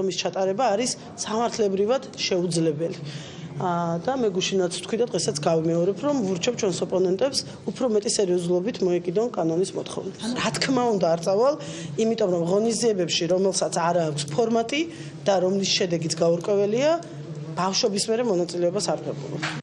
რომის ჩატარება არის სამართლებრივად შეუძლებელი. აა და მე გუშინაც თქვი და დღესაც გავიმეორებ, რომ ვურჩევ ჩვენს ოპონენტებს უფრო მეტი სერიოზულობით მოეკიდონ კანონის მოთხოვნებს. რა თქმა უნდა არ წავალ, იმიტომ რომ ღონისძიებებში, რომელსაც არ აქვს ფორმატი და რომლის შედეგიც გაურკვეველია, ბავშვობის მერე მონაწილეობას არ ღებულობ.